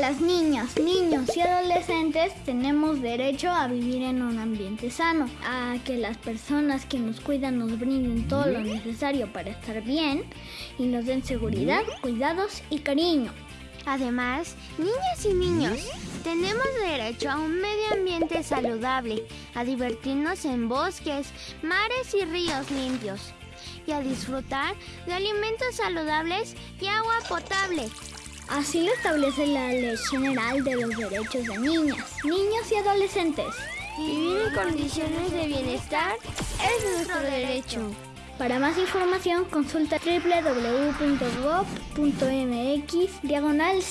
Las niñas, niños y adolescentes tenemos derecho a vivir en un ambiente sano, a que las personas que nos cuidan nos brinden todo lo necesario para estar bien y nos den seguridad, cuidados y cariño. Además, niñas y niños, tenemos derecho a un medio ambiente saludable, a divertirnos en bosques, mares y ríos limpios y a disfrutar de alimentos saludables y agua potable. Así lo establece la Ley General de los Derechos de Niñas, Niños y Adolescentes. Vivir en condiciones de bienestar es nuestro derecho. Para más información consulta www.gov.mx diagonal.